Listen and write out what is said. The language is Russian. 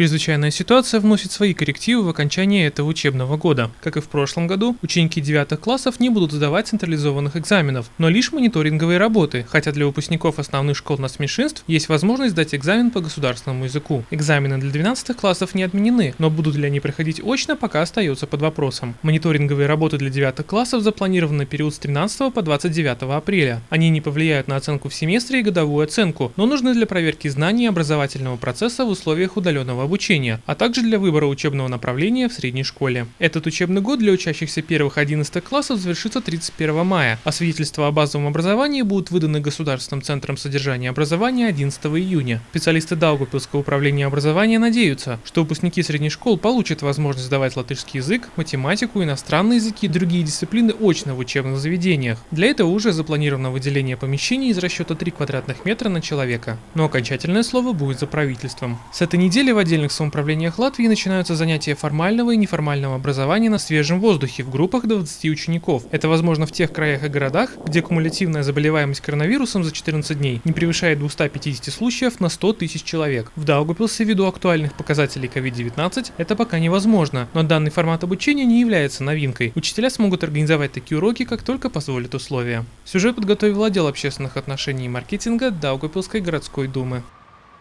Чрезвычайная ситуация вносит свои коррективы в окончание этого учебного года. Как и в прошлом году, ученики 9 классов не будут сдавать централизованных экзаменов, но лишь мониторинговые работы, хотя для выпускников основных школ нацменьшинств есть возможность сдать экзамен по государственному языку. Экзамены для 12 классов не отменены, но будут ли они проходить очно, пока остается под вопросом. Мониторинговые работы для 9 классов запланированы на период с 13 по 29 апреля. Они не повлияют на оценку в семестре и годовую оценку, но нужны для проверки знаний образовательного процесса в условиях удаленного обучения, а также для выбора учебного направления в средней школе. Этот учебный год для учащихся первых 11 классов завершится 31 мая, а свидетельства о базовом образовании будут выданы Государственным центром содержания образования 11 июня. Специалисты Даугавпилского управления образования надеются, что выпускники средних школ получат возможность сдавать латышский язык, математику, иностранные языки и другие дисциплины очно в учебных заведениях. Для этого уже запланировано выделение помещений из расчета 3 квадратных метра на человека. Но окончательное слово будет за правительством. С этой недели в отделе отдельных самоуправлениях Латвии начинаются занятия формального и неформального образования на свежем воздухе в группах до 20 учеников. Это возможно в тех краях и городах, где кумулятивная заболеваемость коронавирусом за 14 дней не превышает 250 случаев на 100 тысяч человек. В Даугапилсе ввиду актуальных показателей COVID-19 это пока невозможно, но данный формат обучения не является новинкой. Учителя смогут организовать такие уроки, как только позволят условия. Сюжет подготовил отдел общественных отношений и маркетинга Даугапилской городской думы.